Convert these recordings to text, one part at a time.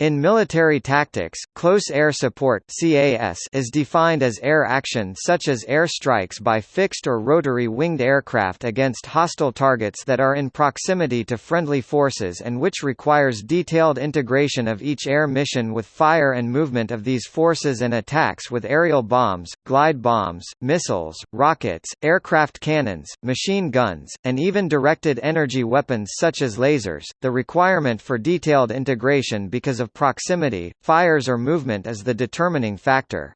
In military tactics, close air support (CAS) is defined as air action such as air strikes by fixed or rotary winged aircraft against hostile targets that are in proximity to friendly forces and which requires detailed integration of each air mission with fire and movement of these forces and attacks with aerial bombs, glide bombs, missiles, rockets, aircraft cannons, machine guns, and even directed energy weapons such as lasers. The requirement for detailed integration because of of proximity, fires or movement is the determining factor.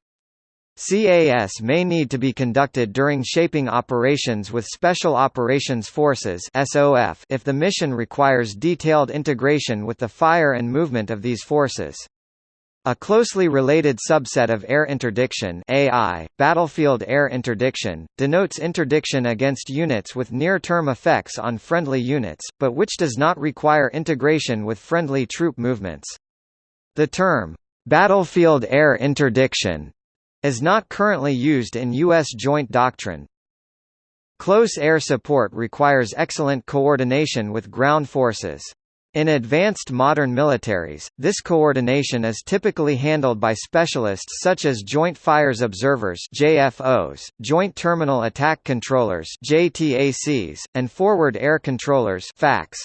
CAS may need to be conducted during shaping operations with Special Operations Forces SOF if the mission requires detailed integration with the fire and movement of these forces. A closely related subset of air interdiction AI, battlefield air interdiction, denotes interdiction against units with near-term effects on friendly units, but which does not require integration with friendly troop movements. The term, "'battlefield air interdiction' is not currently used in U.S. joint doctrine. Close air support requires excellent coordination with ground forces. In advanced modern militaries, this coordination is typically handled by specialists such as Joint Fires Observers JFOs, Joint Terminal Attack Controllers JTACs, and Forward Air Controllers FACs.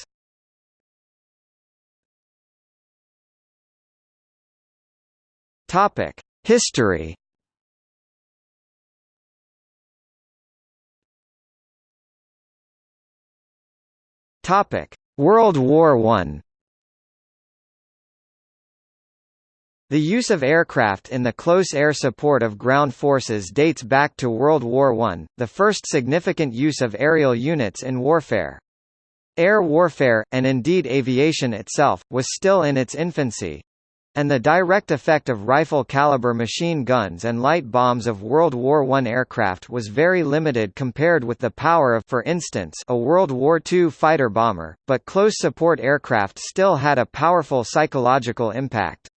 Topic: History. Topic: World War I. The use of aircraft in the close air support of ground forces dates back to World War I, the first significant use of aerial units in warfare. Air warfare, and indeed aviation itself, was still in its infancy, and the direct effect of rifle-caliber machine guns and light bombs of World War I aircraft was very limited compared with the power of for instance, a World War II fighter bomber, but close support aircraft still had a powerful psychological impact.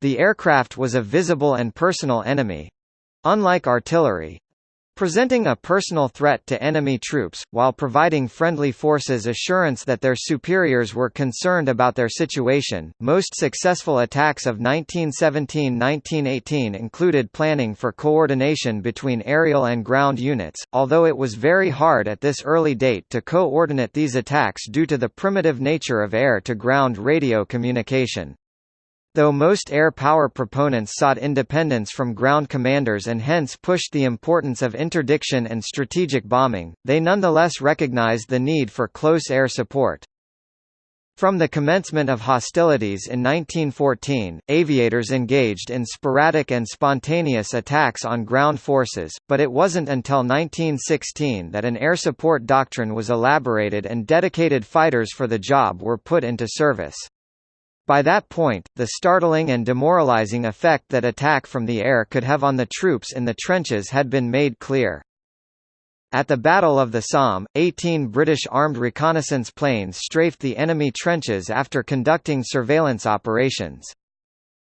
The aircraft was a visible and personal enemy. Unlike artillery, presenting a personal threat to enemy troops, while providing friendly forces assurance that their superiors were concerned about their situation. Most successful attacks of 1917-1918 included planning for coordination between aerial and ground units, although it was very hard at this early date to coordinate these attacks due to the primitive nature of air-to-ground radio communication. Though most air power proponents sought independence from ground commanders and hence pushed the importance of interdiction and strategic bombing, they nonetheless recognized the need for close air support. From the commencement of hostilities in 1914, aviators engaged in sporadic and spontaneous attacks on ground forces, but it wasn't until 1916 that an air support doctrine was elaborated and dedicated fighters for the job were put into service. By that point, the startling and demoralizing effect that attack from the air could have on the troops in the trenches had been made clear. At the Battle of the Somme, 18 British armed reconnaissance planes strafed the enemy trenches after conducting surveillance operations.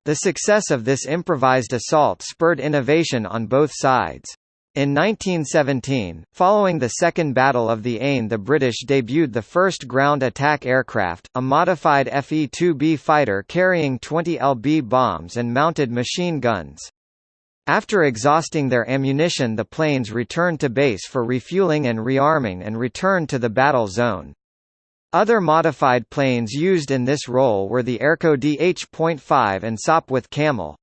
The success of this improvised assault spurred innovation on both sides. In 1917, following the Second Battle of the Aisne the British debuted the first ground attack aircraft, a modified Fe-2B fighter carrying 20 lb bombs and mounted machine guns. After exhausting their ammunition the planes returned to base for refueling and rearming and returned to the battle zone. Other modified planes used in this role were the Airco DH.5 and Sopwith Camel.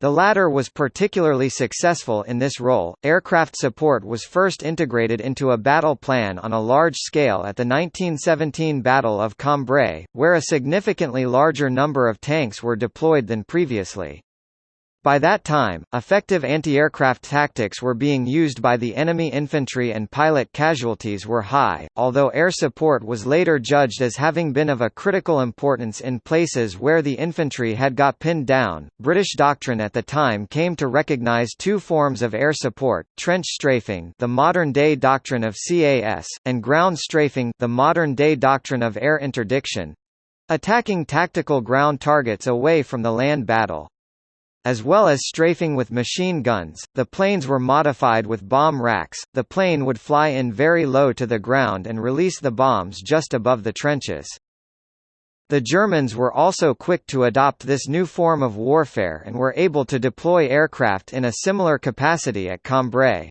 The latter was particularly successful in this role. Aircraft support was first integrated into a battle plan on a large scale at the 1917 Battle of Cambrai, where a significantly larger number of tanks were deployed than previously. By that time, effective anti-aircraft tactics were being used by the enemy infantry and pilot casualties were high, although air support was later judged as having been of a critical importance in places where the infantry had got pinned down. British doctrine at the time came to recognize two forms of air support, trench strafing, the modern-day doctrine of CAS, and ground strafing, the modern-day doctrine of air interdiction, attacking tactical ground targets away from the land battle. As well as strafing with machine guns, the planes were modified with bomb racks. The plane would fly in very low to the ground and release the bombs just above the trenches. The Germans were also quick to adopt this new form of warfare and were able to deploy aircraft in a similar capacity at Cambrai.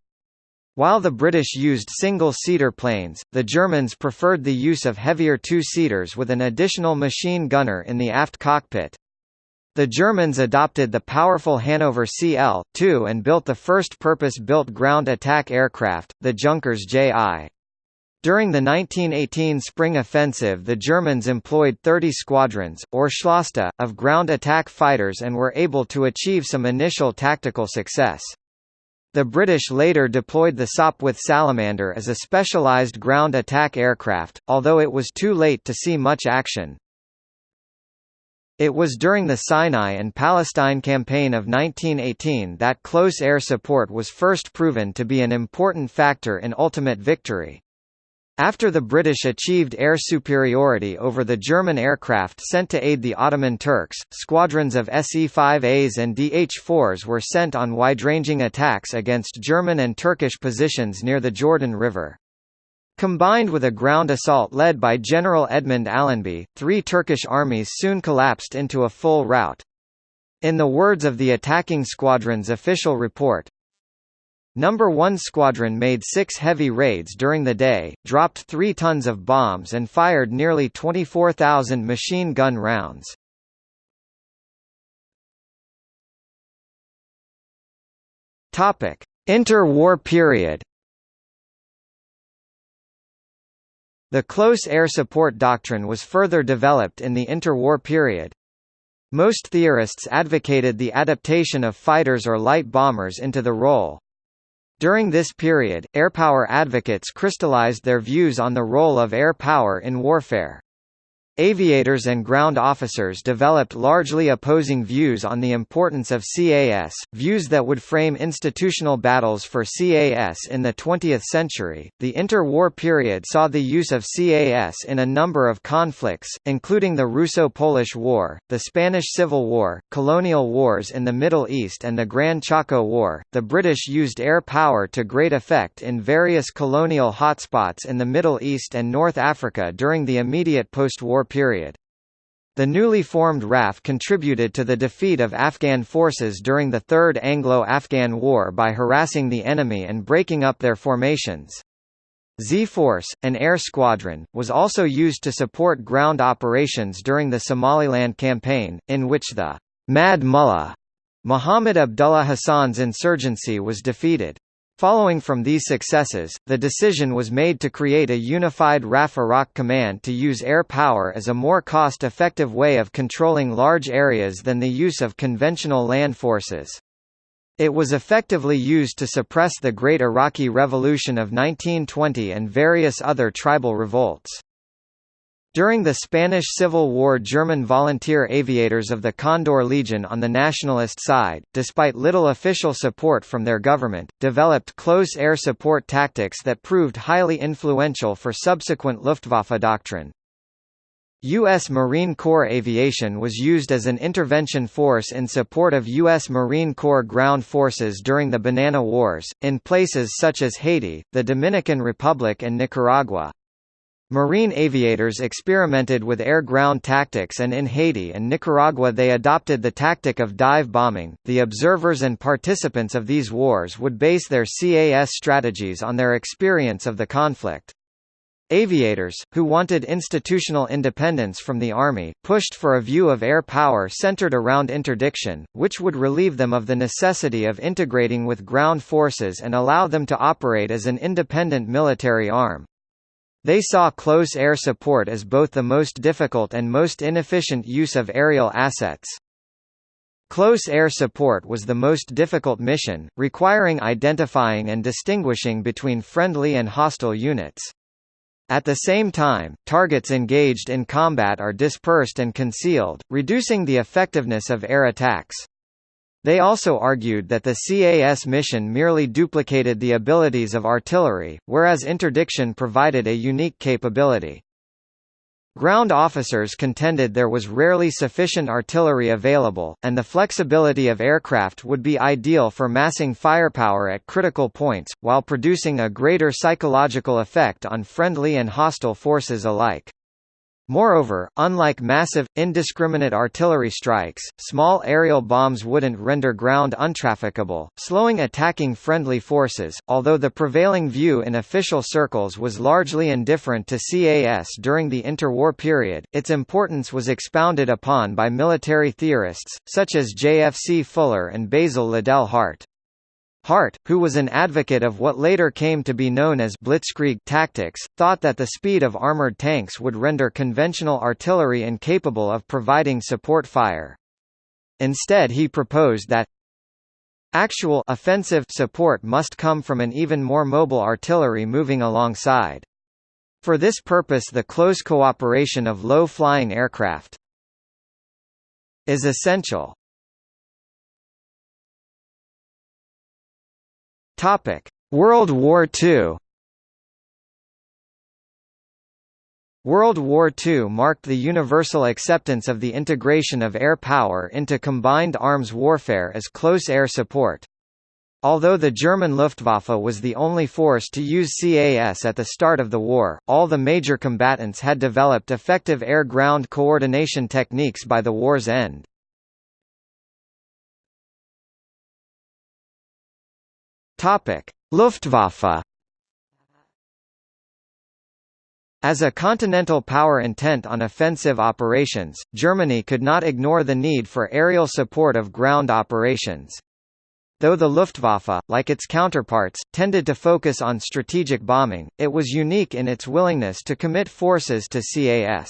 While the British used single-seater planes, the Germans preferred the use of heavier two-seaters with an additional machine gunner in the aft cockpit. The Germans adopted the powerful Hannover CL-2 and built the first purpose-built ground attack aircraft, the Junkers Ji. During the 1918 spring offensive the Germans employed 30 squadrons, or Schlasta, of ground attack fighters and were able to achieve some initial tactical success. The British later deployed the Sopwith Salamander as a specialised ground attack aircraft, although it was too late to see much action. It was during the Sinai and Palestine Campaign of 1918 that close air support was first proven to be an important factor in ultimate victory. After the British achieved air superiority over the German aircraft sent to aid the Ottoman Turks, squadrons of Se-5As and Dh-4s were sent on wide-ranging attacks against German and Turkish positions near the Jordan River. Combined with a ground assault led by General Edmund Allenby, three Turkish armies soon collapsed into a full rout. In the words of the attacking squadron's official report, Number 1 Squadron made six heavy raids during the day, dropped three tons of bombs and fired nearly 24,000 machine gun rounds. Inter-war period The close air support doctrine was further developed in the interwar period. Most theorists advocated the adaptation of fighters or light bombers into the role. During this period, airpower advocates crystallized their views on the role of air power in warfare. Aviators and ground officers developed largely opposing views on the importance of CAS, views that would frame institutional battles for CAS in the 20th century. The interwar period saw the use of CAS in a number of conflicts, including the Russo Polish War, the Spanish Civil War, colonial wars in the Middle East, and the Gran Chaco War. The British used air power to great effect in various colonial hotspots in the Middle East and North Africa during the immediate post war period. The newly formed RAF contributed to the defeat of Afghan forces during the Third Anglo-Afghan War by harassing the enemy and breaking up their formations. Z-Force, an air squadron, was also used to support ground operations during the Somaliland campaign, in which the Mad Mullah Muhammad Abdullah Hassan's insurgency was defeated. Following from these successes, the decision was made to create a unified RAF Iraq command to use air power as a more cost-effective way of controlling large areas than the use of conventional land forces. It was effectively used to suppress the Great Iraqi Revolution of 1920 and various other tribal revolts. During the Spanish Civil War German volunteer aviators of the Condor Legion on the nationalist side, despite little official support from their government, developed close air support tactics that proved highly influential for subsequent Luftwaffe doctrine. U.S. Marine Corps aviation was used as an intervention force in support of U.S. Marine Corps ground forces during the Banana Wars, in places such as Haiti, the Dominican Republic and Nicaragua. Marine aviators experimented with air-ground tactics and in Haiti and Nicaragua they adopted the tactic of dive bombing. The observers and participants of these wars would base their CAS strategies on their experience of the conflict. Aviators, who wanted institutional independence from the Army, pushed for a view of air power centered around interdiction, which would relieve them of the necessity of integrating with ground forces and allow them to operate as an independent military arm. They saw close air support as both the most difficult and most inefficient use of aerial assets. Close air support was the most difficult mission, requiring identifying and distinguishing between friendly and hostile units. At the same time, targets engaged in combat are dispersed and concealed, reducing the effectiveness of air attacks. They also argued that the CAS mission merely duplicated the abilities of artillery, whereas interdiction provided a unique capability. Ground officers contended there was rarely sufficient artillery available, and the flexibility of aircraft would be ideal for massing firepower at critical points, while producing a greater psychological effect on friendly and hostile forces alike. Moreover, unlike massive, indiscriminate artillery strikes, small aerial bombs wouldn't render ground untrafficable, slowing attacking friendly forces. Although the prevailing view in official circles was largely indifferent to CAS during the interwar period, its importance was expounded upon by military theorists, such as J. F. C. Fuller and Basil Liddell Hart. Hart, who was an advocate of what later came to be known as blitzkrieg tactics, thought that the speed of armored tanks would render conventional artillery incapable of providing support fire. Instead he proposed that actual offensive support must come from an even more mobile artillery moving alongside. For this purpose the close cooperation of low-flying aircraft is essential. Topic: World War II. World War II marked the universal acceptance of the integration of air power into combined arms warfare as close air support. Although the German Luftwaffe was the only force to use CAS at the start of the war, all the major combatants had developed effective air-ground coordination techniques by the war's end. Luftwaffe. As a continental power intent on offensive operations, Germany could not ignore the need for aerial support of ground operations. Though the Luftwaffe, like its counterparts, tended to focus on strategic bombing, it was unique in its willingness to commit forces to CAS.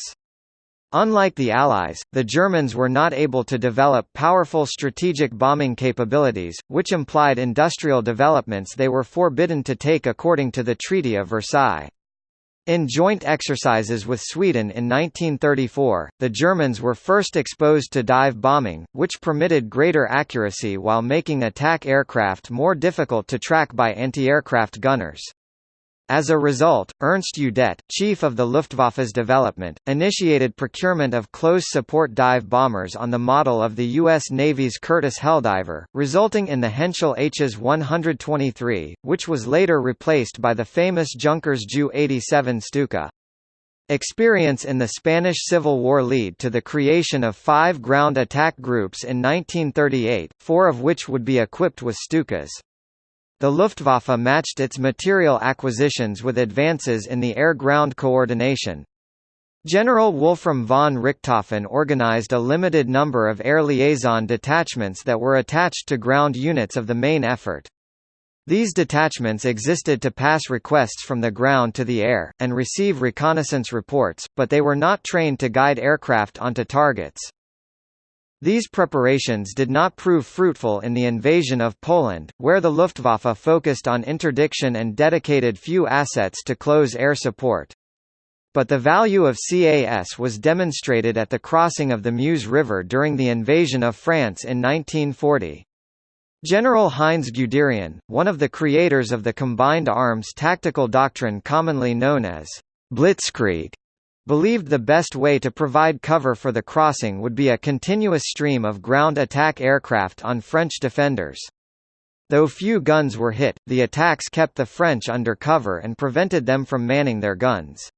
Unlike the Allies, the Germans were not able to develop powerful strategic bombing capabilities, which implied industrial developments they were forbidden to take according to the Treaty of Versailles. In joint exercises with Sweden in 1934, the Germans were first exposed to dive bombing, which permitted greater accuracy while making attack aircraft more difficult to track by anti-aircraft gunners. As a result, Ernst Udet, chief of the Luftwaffe's development, initiated procurement of close support dive bombers on the model of the U.S. Navy's Curtiss Helldiver, resulting in the Henschel Hs 123, which was later replaced by the famous Junkers Ju-87 Stuka. Experience in the Spanish Civil War lead to the creation of five ground attack groups in 1938, four of which would be equipped with Stukas. The Luftwaffe matched its material acquisitions with advances in the air-ground coordination. General Wolfram von Richthofen organized a limited number of air liaison detachments that were attached to ground units of the main effort. These detachments existed to pass requests from the ground to the air, and receive reconnaissance reports, but they were not trained to guide aircraft onto targets. These preparations did not prove fruitful in the invasion of Poland, where the Luftwaffe focused on interdiction and dedicated few assets to close air support. But the value of CAS was demonstrated at the crossing of the Meuse River during the invasion of France in 1940. General Heinz Guderian, one of the creators of the combined arms tactical doctrine commonly known as Blitzkrieg, believed the best way to provide cover for the crossing would be a continuous stream of ground attack aircraft on French defenders. Though few guns were hit, the attacks kept the French under cover and prevented them from manning their guns.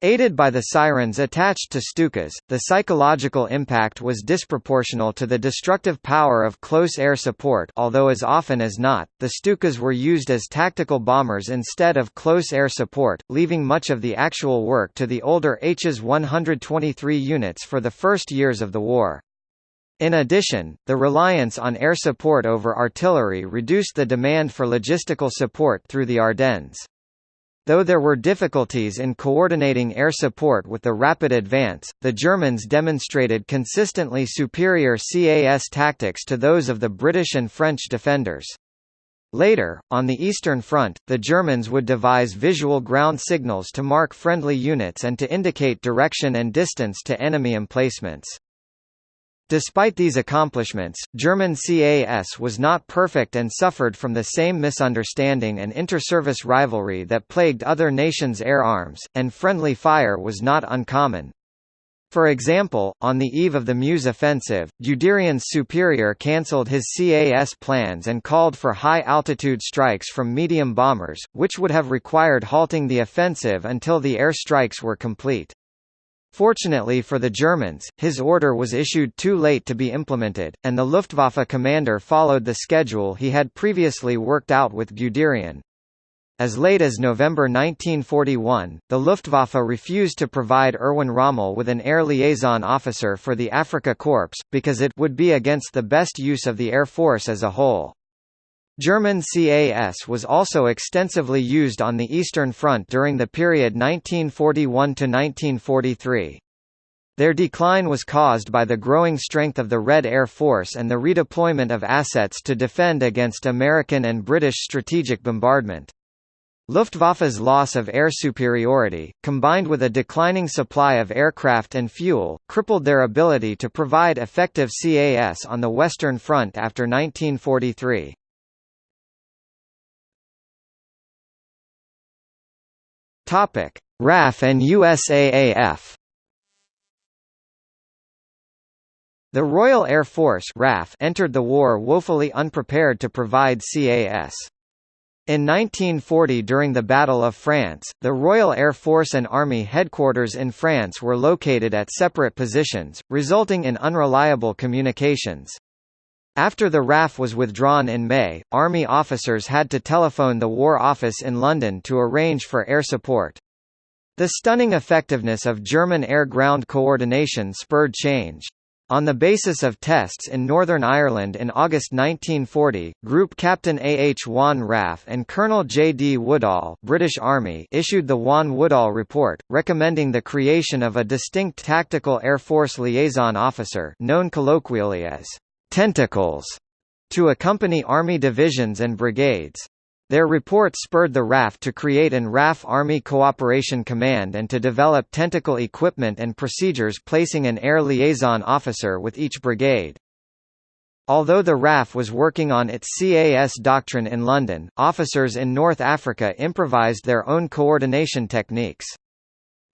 Aided by the sirens attached to Stukas, the psychological impact was disproportional to the destructive power of close air support although as often as not, the Stukas were used as tactical bombers instead of close air support, leaving much of the actual work to the older Hs 123 units for the first years of the war. In addition, the reliance on air support over artillery reduced the demand for logistical support through the Ardennes. Though there were difficulties in coordinating air support with the rapid advance, the Germans demonstrated consistently superior CAS tactics to those of the British and French defenders. Later, on the Eastern Front, the Germans would devise visual ground signals to mark friendly units and to indicate direction and distance to enemy emplacements. Despite these accomplishments, German CAS was not perfect and suffered from the same misunderstanding and inter-service rivalry that plagued other nations' air arms, and friendly fire was not uncommon. For example, on the eve of the Meuse offensive, Guderian's superior cancelled his CAS plans and called for high-altitude strikes from medium bombers, which would have required halting the offensive until the air strikes were complete. Fortunately for the Germans, his order was issued too late to be implemented, and the Luftwaffe commander followed the schedule he had previously worked out with Guderian. As late as November 1941, the Luftwaffe refused to provide Erwin Rommel with an air liaison officer for the Afrika Korps, because it would be against the best use of the Air Force as a whole. German CAS was also extensively used on the Eastern Front during the period 1941–1943. Their decline was caused by the growing strength of the Red Air Force and the redeployment of assets to defend against American and British strategic bombardment. Luftwaffe's loss of air superiority, combined with a declining supply of aircraft and fuel, crippled their ability to provide effective CAS on the Western Front after 1943. Topic: RAF and USAAF. The Royal Air Force RAF entered the war woefully unprepared to provide CAS. In 1940 during the Battle of France, the Royal Air Force and Army headquarters in France were located at separate positions, resulting in unreliable communications. After the RAF was withdrawn in May, Army officers had to telephone the War Office in London to arrange for air support. The stunning effectiveness of German air-ground coordination spurred change. On the basis of tests in Northern Ireland in August 1940, Group Captain A. H. Vaughan RAF and Colonel J. D. Woodall British Army issued the Vaughan-Woodall Report, recommending the creation of a distinct Tactical Air Force Liaison Officer known colloquially as tentacles to accompany Army divisions and brigades. Their report spurred the RAF to create an RAF Army Cooperation Command and to develop tentacle equipment and procedures placing an air liaison officer with each brigade. Although the RAF was working on its CAS doctrine in London, officers in North Africa improvised their own coordination techniques.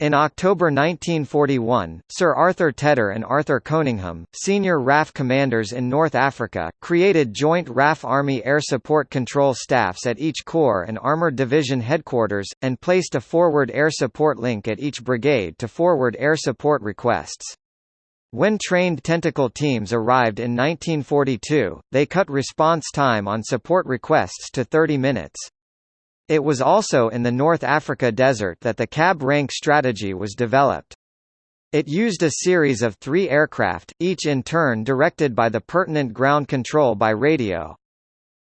In October 1941, Sir Arthur Tedder and Arthur Coningham, senior RAF commanders in North Africa, created joint RAF Army Air Support Control staffs at each corps and armoured division headquarters, and placed a forward air support link at each brigade to forward air support requests. When trained tentacle teams arrived in 1942, they cut response time on support requests to 30 minutes. It was also in the North Africa desert that the cab rank strategy was developed. It used a series of three aircraft, each in turn directed by the pertinent ground control by radio.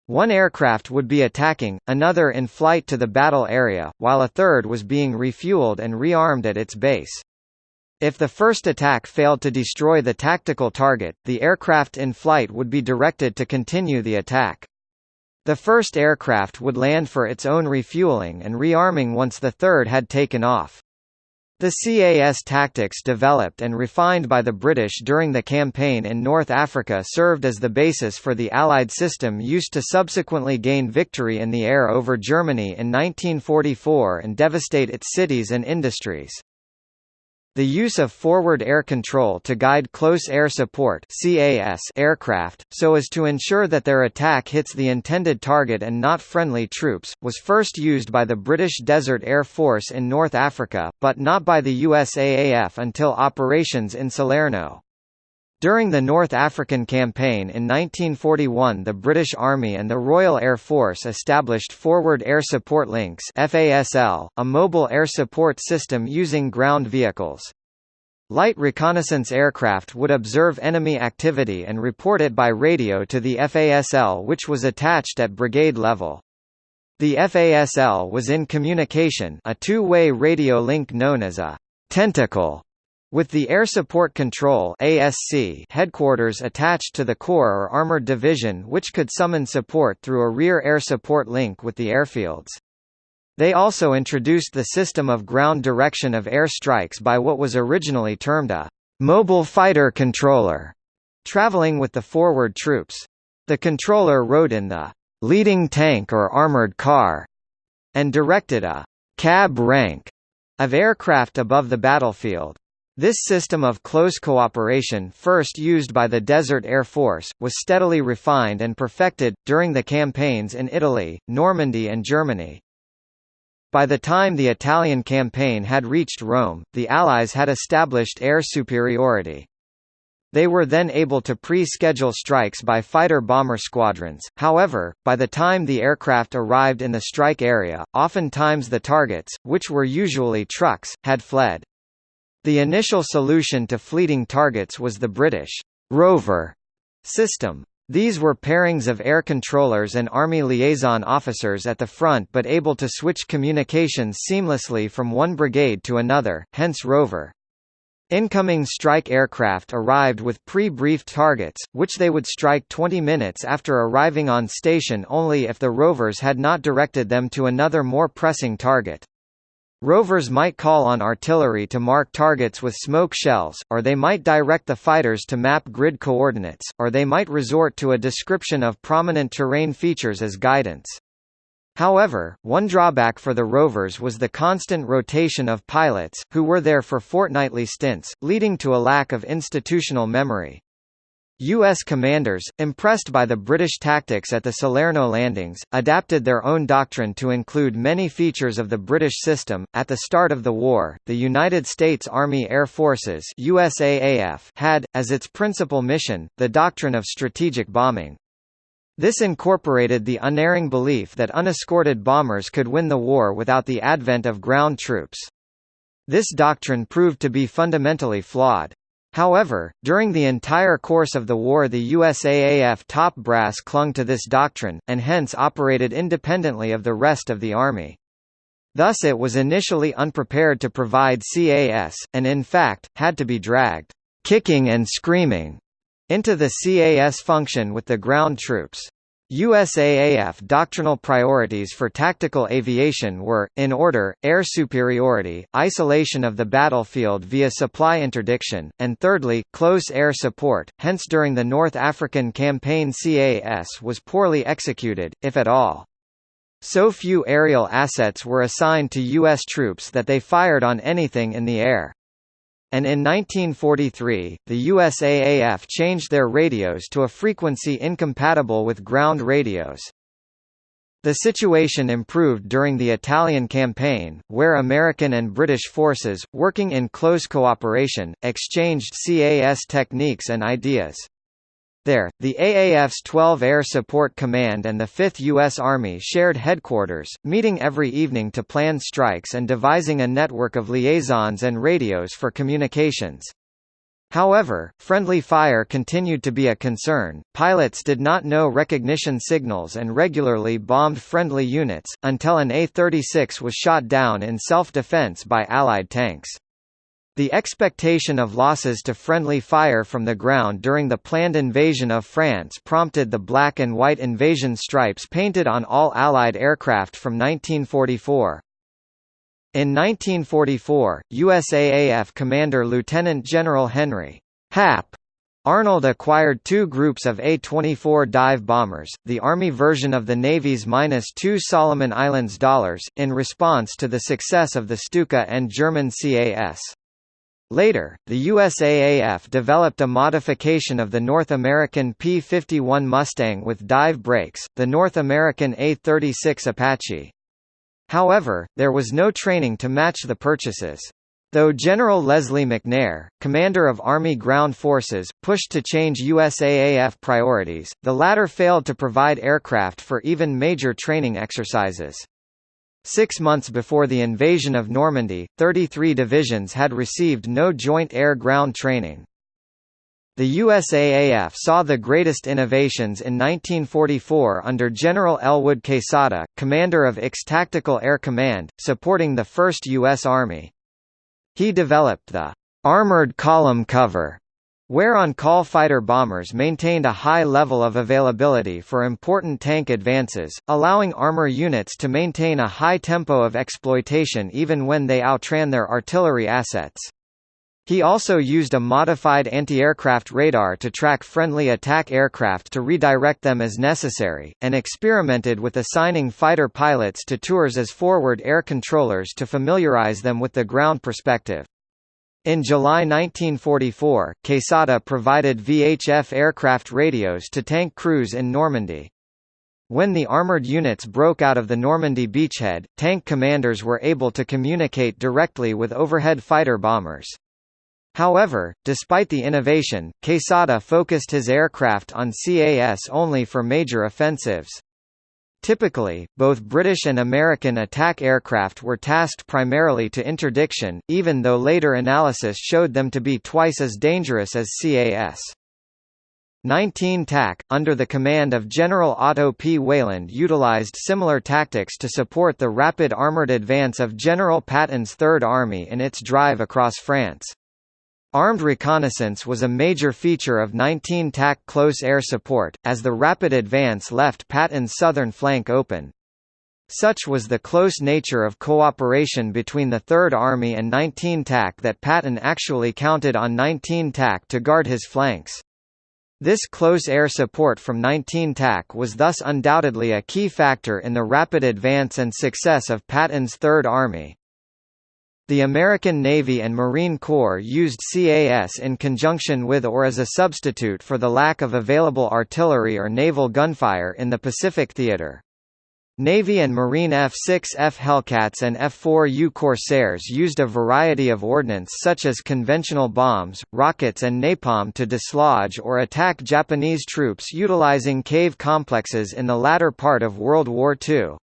One aircraft would be attacking, another in flight to the battle area, while a third was being refueled and rearmed at its base. If the first attack failed to destroy the tactical target, the aircraft in flight would be directed to continue the attack. The first aircraft would land for its own refueling and rearming once the third had taken off. The CAS tactics developed and refined by the British during the campaign in North Africa served as the basis for the Allied system used to subsequently gain victory in the air over Germany in 1944 and devastate its cities and industries. The use of forward air control to guide close air support CAS aircraft, so as to ensure that their attack hits the intended target and not friendly troops, was first used by the British Desert Air Force in North Africa, but not by the USAAF until operations in Salerno. During the North African Campaign in 1941 the British Army and the Royal Air Force established Forward Air Support Links FASL, a mobile air support system using ground vehicles. Light reconnaissance aircraft would observe enemy activity and report it by radio to the FASL which was attached at brigade level. The FASL was in communication a two-way radio link known as a «tentacle» With the Air Support Control ASC headquarters attached to the Corps or Armored Division which could summon support through a rear air support link with the airfields. They also introduced the system of ground direction of air strikes by what was originally termed a «mobile fighter controller», traveling with the forward troops. The controller rode in the «leading tank or armored car» and directed a «cab rank» of aircraft above the battlefield. This system of close cooperation first used by the Desert Air Force, was steadily refined and perfected, during the campaigns in Italy, Normandy and Germany. By the time the Italian campaign had reached Rome, the Allies had established air superiority. They were then able to pre-schedule strikes by fighter-bomber squadrons, however, by the time the aircraft arrived in the strike area, oftentimes the targets, which were usually trucks, had fled. The initial solution to fleeting targets was the British «rover» system. These were pairings of air controllers and Army liaison officers at the front but able to switch communications seamlessly from one brigade to another, hence rover. Incoming strike aircraft arrived with pre-briefed targets, which they would strike 20 minutes after arriving on station only if the rovers had not directed them to another more pressing target. Rovers might call on artillery to mark targets with smoke shells, or they might direct the fighters to map grid coordinates, or they might resort to a description of prominent terrain features as guidance. However, one drawback for the rovers was the constant rotation of pilots, who were there for fortnightly stints, leading to a lack of institutional memory. U.S. commanders, impressed by the British tactics at the Salerno landings, adapted their own doctrine to include many features of the British system. At the start of the war, the United States Army Air Forces (USAAF) had, as its principal mission, the doctrine of strategic bombing. This incorporated the unerring belief that unescorted bombers could win the war without the advent of ground troops. This doctrine proved to be fundamentally flawed. However, during the entire course of the war the USAAF top brass clung to this doctrine, and hence operated independently of the rest of the Army. Thus it was initially unprepared to provide CAS, and in fact, had to be dragged, kicking and screaming, into the CAS function with the ground troops. USAAF doctrinal priorities for tactical aviation were, in order, air superiority, isolation of the battlefield via supply interdiction, and thirdly, close air support, hence during the North African campaign CAS was poorly executed, if at all. So few aerial assets were assigned to U.S. troops that they fired on anything in the air and in 1943, the USAAF changed their radios to a frequency incompatible with ground radios. The situation improved during the Italian campaign, where American and British forces, working in close cooperation, exchanged CAS techniques and ideas. There, the AAF's 12 Air Support Command and the 5th U.S. Army shared headquarters, meeting every evening to plan strikes and devising a network of liaisons and radios for communications. However, friendly fire continued to be a concern. Pilots did not know recognition signals and regularly bombed friendly units, until an A-36 was shot down in self-defense by Allied tanks. The expectation of losses to friendly fire from the ground during the planned invasion of France prompted the black and white invasion stripes painted on all Allied aircraft from 1944. In 1944, USAAF Commander Lieutenant General Henry Hap Arnold acquired two groups of A-24 dive bombers, the Army version of the Navy's -2 Solomon Islands dollars, in response to the success of the Stuka and German CAS. Later, the USAAF developed a modification of the North American P-51 Mustang with dive brakes, the North American A-36 Apache. However, there was no training to match the purchases. Though General Leslie McNair, commander of Army Ground Forces, pushed to change USAAF priorities, the latter failed to provide aircraft for even major training exercises. Six months before the invasion of Normandy, 33 divisions had received no joint air-ground training. The USAAF saw the greatest innovations in 1944 under General Elwood Quesada, commander of IX Tactical Air Command, supporting the 1st U.S. Army. He developed the armored column cover where on-call fighter bombers maintained a high level of availability for important tank advances, allowing armor units to maintain a high tempo of exploitation even when they outran their artillery assets. He also used a modified anti-aircraft radar to track friendly attack aircraft to redirect them as necessary, and experimented with assigning fighter pilots to tours as forward air controllers to familiarize them with the ground perspective. In July 1944, Quesada provided VHF aircraft radios to tank crews in Normandy. When the armored units broke out of the Normandy beachhead, tank commanders were able to communicate directly with overhead fighter bombers. However, despite the innovation, Quesada focused his aircraft on CAS only for major offensives. Typically, both British and American attack aircraft were tasked primarily to interdiction, even though later analysis showed them to be twice as dangerous as CAS. 19 TAC, under the command of General Otto P. Weyland utilized similar tactics to support the rapid armored advance of General Patton's Third Army in its drive across France. Armed reconnaissance was a major feature of 19 TAC close air support, as the rapid advance left Patton's southern flank open. Such was the close nature of cooperation between the Third Army and 19 TAC that Patton actually counted on 19 TAC to guard his flanks. This close air support from 19 TAC was thus undoubtedly a key factor in the rapid advance and success of Patton's Third Army. The American Navy and Marine Corps used CAS in conjunction with or as a substitute for the lack of available artillery or naval gunfire in the Pacific theater. Navy and Marine F-6F Hellcats and F-4U Corsairs used a variety of ordnance such as conventional bombs, rockets and napalm to dislodge or attack Japanese troops utilizing cave complexes in the latter part of World War II.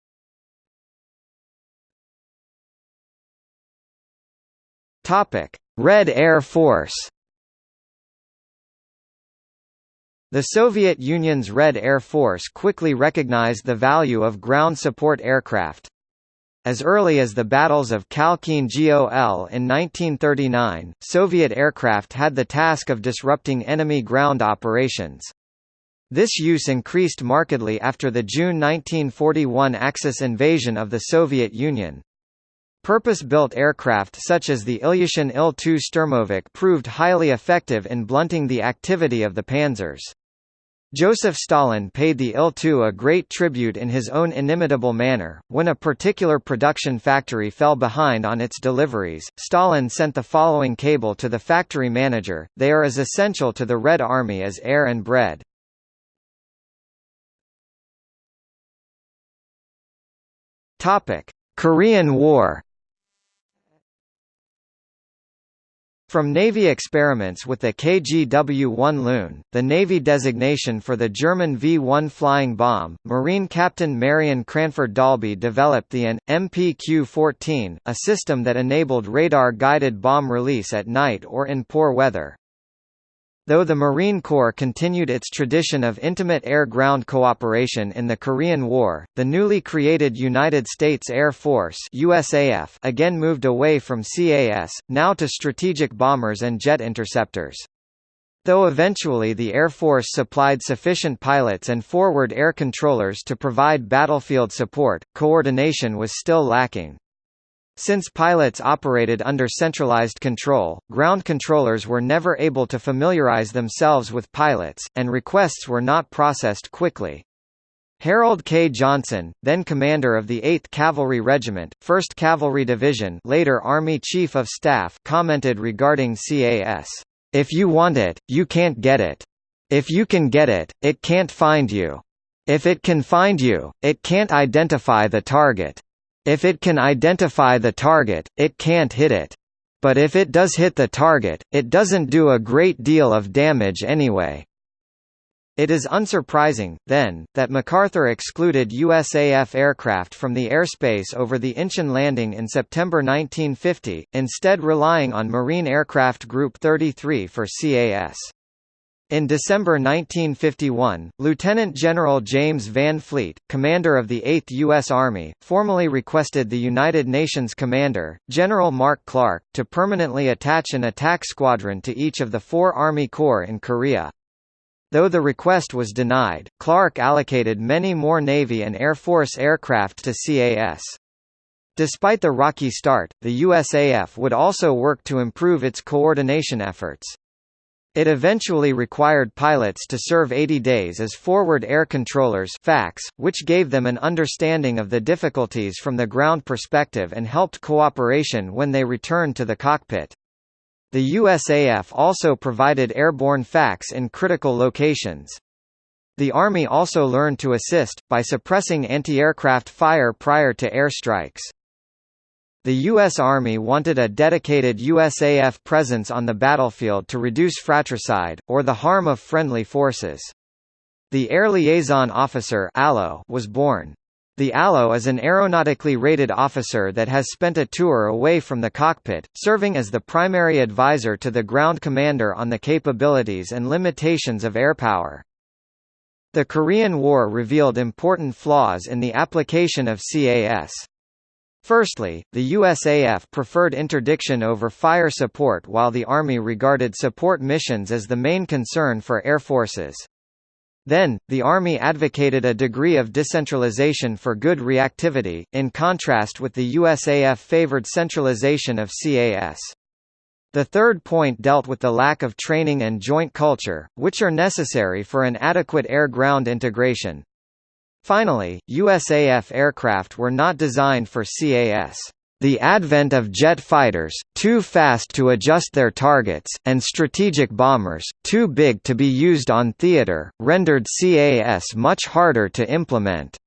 Red Air Force. The Soviet Union's Red Air Force quickly recognized the value of ground support aircraft. As early as the battles of Khalkhin Gol in 1939, Soviet aircraft had the task of disrupting enemy ground operations. This use increased markedly after the June 1941 Axis invasion of the Soviet Union. Purpose-built aircraft such as the Ilyushin Il-2 Sturmovik proved highly effective in blunting the activity of the panzers. Joseph Stalin paid the Il-2 a great tribute in his own inimitable manner. When a particular production factory fell behind on its deliveries, Stalin sent the following cable to the factory manager, they are as essential to the Red Army as air and bread. Topic: Korean War From Navy experiments with the KGW-1 Loon, the Navy designation for the German V-1 flying bomb, Marine Captain Marion Cranford Dalby developed the AN, MPQ-14, a system that enabled radar-guided bomb release at night or in poor weather. Though the Marine Corps continued its tradition of intimate air-ground cooperation in the Korean War, the newly created United States Air Force USAF again moved away from CAS, now to strategic bombers and jet interceptors. Though eventually the Air Force supplied sufficient pilots and forward air controllers to provide battlefield support, coordination was still lacking. Since pilots operated under centralized control, ground controllers were never able to familiarize themselves with pilots, and requests were not processed quickly. Harold K. Johnson, then commander of the 8th Cavalry Regiment, 1st Cavalry Division later Army Chief of Staff commented regarding CAS, "...if you want it, you can't get it. If you can get it, it can't find you. If it can find you, it can't identify the target." If it can identify the target, it can't hit it. But if it does hit the target, it doesn't do a great deal of damage anyway. It is unsurprising, then, that MacArthur excluded USAF aircraft from the airspace over the Incheon landing in September 1950, instead relying on Marine Aircraft Group 33 for CAS. In December 1951, Lieutenant General James Van Fleet, commander of the 8th U.S. Army, formally requested the United Nations commander, General Mark Clark, to permanently attach an attack squadron to each of the four Army Corps in Korea. Though the request was denied, Clark allocated many more Navy and Air Force aircraft to CAS. Despite the rocky start, the USAF would also work to improve its coordination efforts. It eventually required pilots to serve 80 days as forward air controllers FACs, which gave them an understanding of the difficulties from the ground perspective and helped cooperation when they returned to the cockpit. The USAF also provided airborne FACs in critical locations. The Army also learned to assist, by suppressing anti-aircraft fire prior to air strikes. The U.S. Army wanted a dedicated USAF presence on the battlefield to reduce fratricide, or the harm of friendly forces. The Air Liaison Officer was born. The ALO is an aeronautically rated officer that has spent a tour away from the cockpit, serving as the primary advisor to the ground commander on the capabilities and limitations of airpower. The Korean War revealed important flaws in the application of CAS. Firstly, the USAF preferred interdiction over fire support while the Army regarded support missions as the main concern for air forces. Then, the Army advocated a degree of decentralization for good reactivity, in contrast with the USAF favored centralization of CAS. The third point dealt with the lack of training and joint culture, which are necessary for an adequate air-ground integration. Finally, USAF aircraft were not designed for CAS. The advent of jet fighters, too fast to adjust their targets, and strategic bombers, too big to be used on theater, rendered CAS much harder to implement.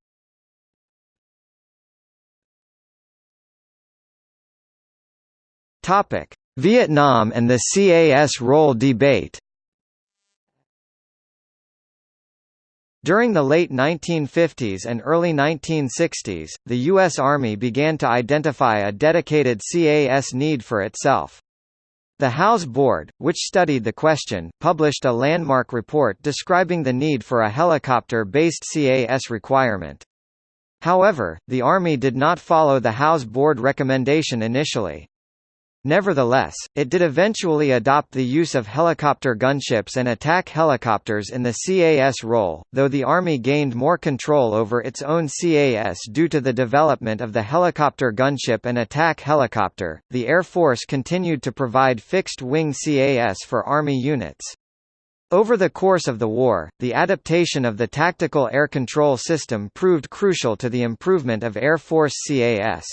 Vietnam and the CAS role debate During the late 1950s and early 1960s, the U.S. Army began to identify a dedicated CAS need for itself. The Howze Board, which studied the question, published a landmark report describing the need for a helicopter-based CAS requirement. However, the Army did not follow the Howze Board recommendation initially. Nevertheless, it did eventually adopt the use of helicopter gunships and attack helicopters in the CAS role, though the Army gained more control over its own CAS due to the development of the helicopter gunship and attack helicopter. The Air Force continued to provide fixed-wing CAS for Army units. Over the course of the war, the adaptation of the tactical air control system proved crucial to the improvement of Air Force CAS.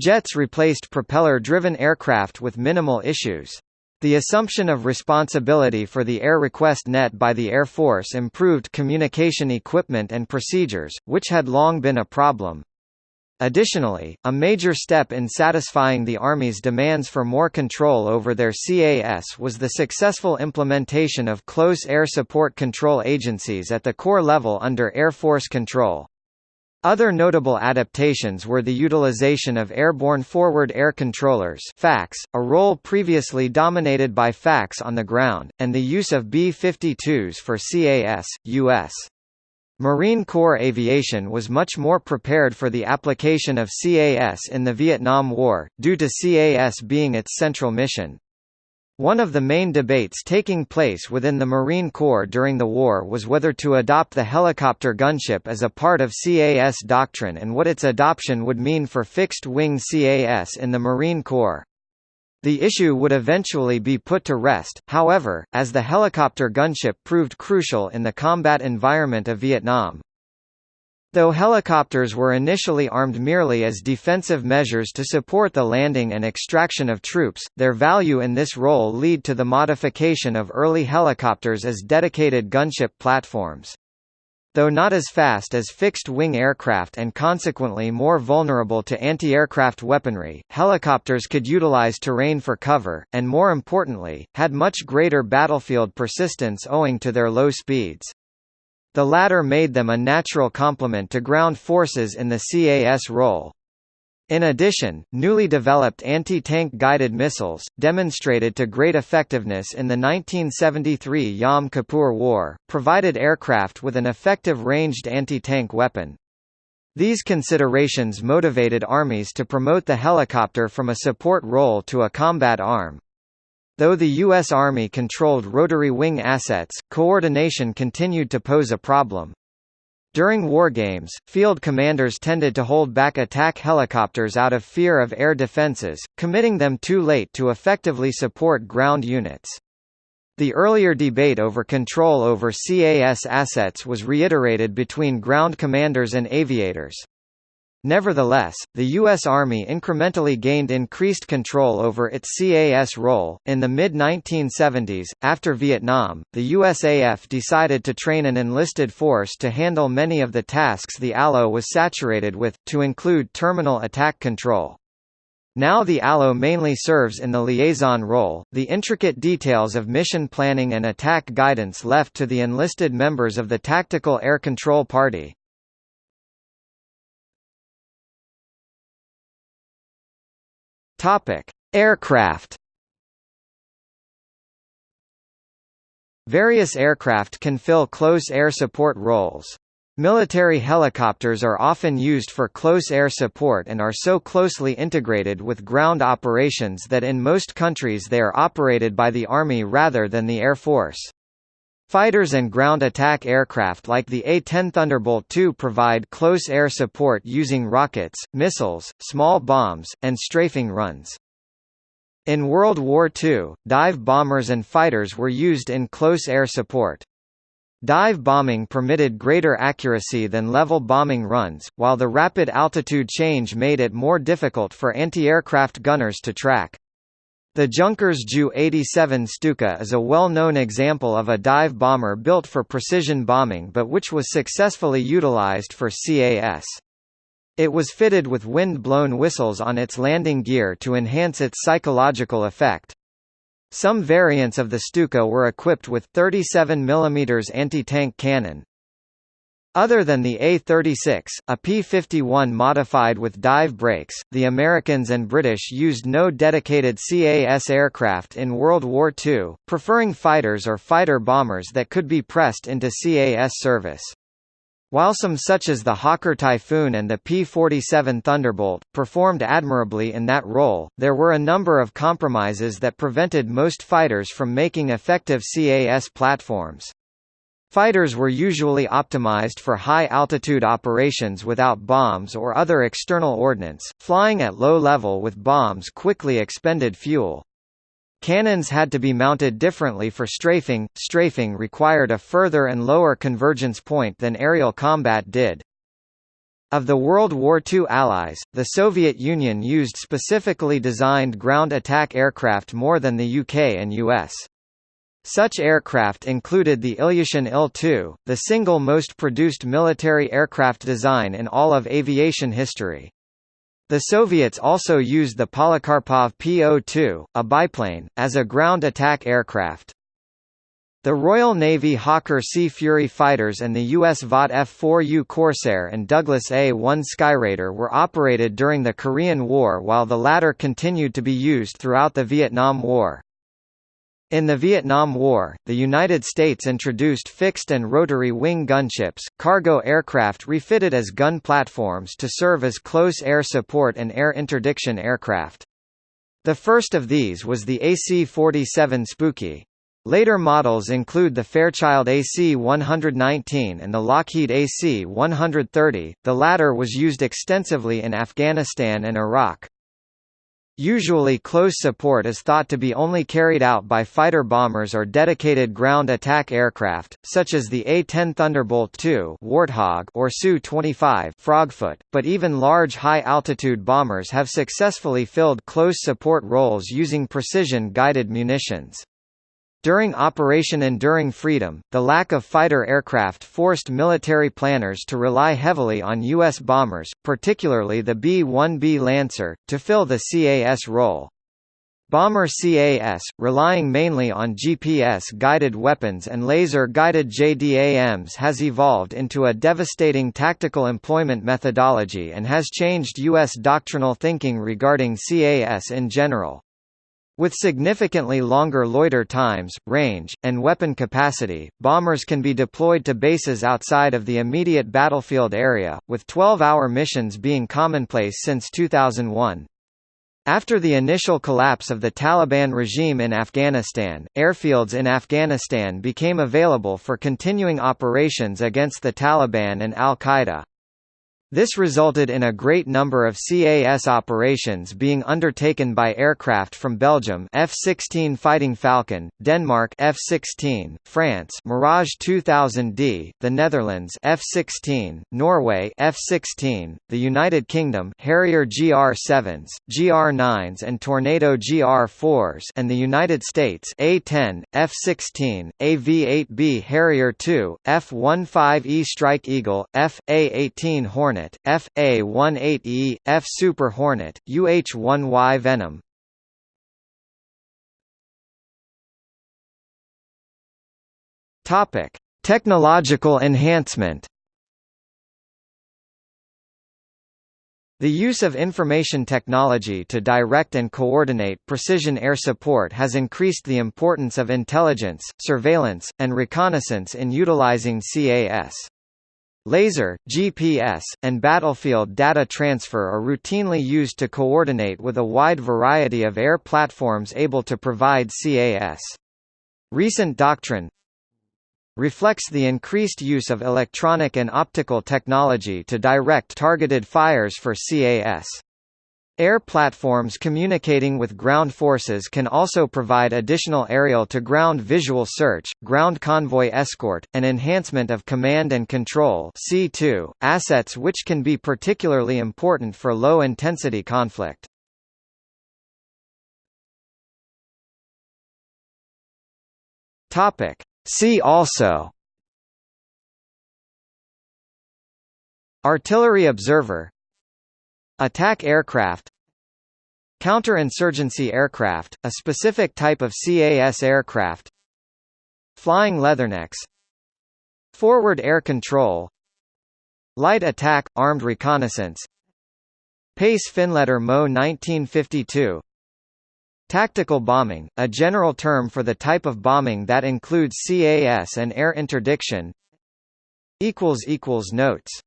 Jets replaced propeller-driven aircraft with minimal issues. The assumption of responsibility for the air request net by the Air Force improved communication equipment and procedures, which had long been a problem. Additionally, a major step in satisfying the Army's demands for more control over their CAS was the successful implementation of close air support control agencies at the corps level under Air Force control. Other notable adaptations were the utilization of airborne forward air controllers FACs, a role previously dominated by FACs on the ground, and the use of B-52s for CAS, U.S. Marine Corps aviation was much more prepared for the application of CAS in the Vietnam War, due to CAS being its central mission. One of the main debates taking place within the Marine Corps during the war was whether to adopt the helicopter gunship as a part of CAS doctrine and what its adoption would mean for fixed-wing CAS in the Marine Corps. The issue would eventually be put to rest, however, as the helicopter gunship proved crucial in the combat environment of Vietnam. Though helicopters were initially armed merely as defensive measures to support the landing and extraction of troops, their value in this role lead to the modification of early helicopters as dedicated gunship platforms. Though not as fast as fixed-wing aircraft and consequently more vulnerable to anti-aircraft weaponry, helicopters could utilize terrain for cover, and more importantly, had much greater battlefield persistence owing to their low speeds. The latter made them a natural complement to ground forces in the CAS role. In addition, newly developed anti-tank guided missiles, demonstrated to great effectiveness in the 1973 Yom Kippur War, provided aircraft with an effective ranged anti-tank weapon. These considerations motivated armies to promote the helicopter from a support role to a combat arm. Though the U.S. Army controlled rotary wing assets, coordination continued to pose a problem. During wargames, field commanders tended to hold back attack helicopters out of fear of air defenses, committing them too late to effectively support ground units. The earlier debate over control over CAS assets was reiterated between ground commanders and aviators. Nevertheless, the U.S. Army incrementally gained increased control over its CAS role. In the mid 1970s, after Vietnam, the USAF decided to train an enlisted force to handle many of the tasks the ALO was saturated with, to include terminal attack control. Now the ALO mainly serves in the liaison role, the intricate details of mission planning and attack guidance left to the enlisted members of the Tactical Air Control Party. Topic: Aircraft. Various aircraft can fill close air support roles. Military helicopters are often used for close air support and are so closely integrated with ground operations that in most countries they are operated by the Army rather than the Air Force. Fighters and ground attack aircraft like the A-10 Thunderbolt II provide close air support using rockets, missiles, small bombs, and strafing runs. In World War II, dive bombers and fighters were used in close air support. Dive bombing permitted greater accuracy than level bombing runs, while the rapid altitude change made it more difficult for anti-aircraft gunners to track. The Junkers Ju-87 Stuka is a well-known example of a dive bomber built for precision bombing but which was successfully utilized for CAS. It was fitted with wind-blown whistles on its landing gear to enhance its psychological effect. Some variants of the Stuka were equipped with 37 mm anti-tank cannon, other than the A-36, a P-51 modified with dive brakes, the Americans and British used no dedicated CAS aircraft in World War II, preferring fighters or fighter bombers that could be pressed into CAS service. While some such as the Hawker Typhoon and the P-47 Thunderbolt, performed admirably in that role, there were a number of compromises that prevented most fighters from making effective CAS platforms. Fighters were usually optimized for high-altitude operations without bombs or other external ordnance, flying at low level with bombs quickly expended fuel. Cannons had to be mounted differently for strafing, strafing required a further and lower convergence point than aerial combat did. Of the World War II allies, the Soviet Union used specifically designed ground attack aircraft more than the UK and US. Such aircraft included the Ilyushin Il-2, the single most produced military aircraft design in all of aviation history. The Soviets also used the Polikarpov Po-2, a biplane, as a ground attack aircraft. The Royal Navy Hawker Sea Fury fighters and the U.S. Vought F-4U Corsair and Douglas A-1 Skyraider were operated during the Korean War while the latter continued to be used throughout the Vietnam War. In the Vietnam War, the United States introduced fixed and rotary wing gunships, cargo aircraft refitted as gun platforms to serve as close air support and air interdiction aircraft. The first of these was the AC-47 Spooky. Later models include the Fairchild AC-119 and the Lockheed AC-130, the latter was used extensively in Afghanistan and Iraq. Usually close support is thought to be only carried out by fighter bombers or dedicated ground attack aircraft, such as the A-10 Thunderbolt II Warthog or Su-25 Frogfoot, but even large high-altitude bombers have successfully filled close support roles using precision-guided munitions. During Operation Enduring Freedom, the lack of fighter aircraft forced military planners to rely heavily on U.S. bombers, particularly the B-1B Lancer, to fill the CAS role. Bomber CAS, relying mainly on GPS-guided weapons and laser-guided JDAMs has evolved into a devastating tactical employment methodology and has changed U.S. doctrinal thinking regarding CAS in general. With significantly longer loiter times, range, and weapon capacity, bombers can be deployed to bases outside of the immediate battlefield area, with 12-hour missions being commonplace since 2001. After the initial collapse of the Taliban regime in Afghanistan, airfields in Afghanistan became available for continuing operations against the Taliban and al-Qaeda. This resulted in a great number of CAS operations being undertaken by aircraft from Belgium F-16 Fighting Falcon, Denmark F-16, France Mirage 2000D, the Netherlands F-16, Norway F-16, the United Kingdom Harrier GR-7s, GR-9s and Tornado GR-4s and the United States A-10, F-16, AV-8B Harrier II, F-15E Strike Eagle, F.A-18 Hornet Hornet, F.A-18E, F Super Hornet, UH-1Y Venom. Topic: Technological enhancement. The use of information technology to direct and coordinate precision air support has increased the importance of intelligence, surveillance, and reconnaissance in utilizing CAS. Laser, GPS, and battlefield data transfer are routinely used to coordinate with a wide variety of air platforms able to provide CAS. Recent doctrine reflects the increased use of electronic and optical technology to direct targeted fires for CAS. Air platforms communicating with ground forces can also provide additional aerial-to-ground visual search, ground convoy escort, and enhancement of command and control C2, assets which can be particularly important for low-intensity conflict. See also Artillery observer Attack aircraft. Counterinsurgency aircraft, a specific type of CAS aircraft. Flying leathernecks. Forward air control. Light attack, armed reconnaissance. Pace Finletter Mo 1952 Tactical bombing, a general term for the type of bombing that includes CAS and air interdiction. Notes